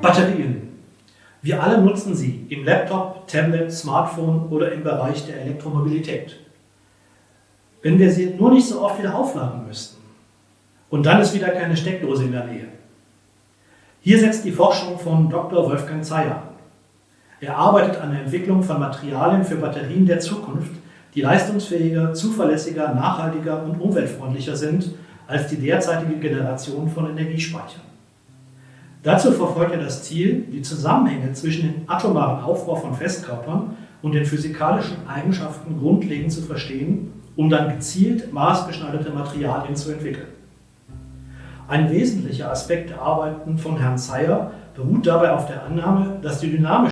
Batterien. Wir alle nutzen sie im Laptop, Tablet, Smartphone oder im Bereich der Elektromobilität. Wenn wir sie nur nicht so oft wieder aufladen müssten und dann ist wieder keine Steckdose in der Nähe. Hier setzt die Forschung von Dr. Wolfgang Zeyer an. Er arbeitet an der Entwicklung von Materialien für Batterien der Zukunft, die leistungsfähiger, zuverlässiger, nachhaltiger und umweltfreundlicher sind als die derzeitige Generation von Energiespeichern. Dazu verfolgt er das Ziel, die Zusammenhänge zwischen dem atomaren Aufbau von Festkörpern und den physikalischen Eigenschaften grundlegend zu verstehen, um dann gezielt maßgeschneiderte Materialien zu entwickeln. Ein wesentlicher Aspekt der Arbeiten von Herrn Zeyer beruht dabei auf der Annahme, dass die dynamische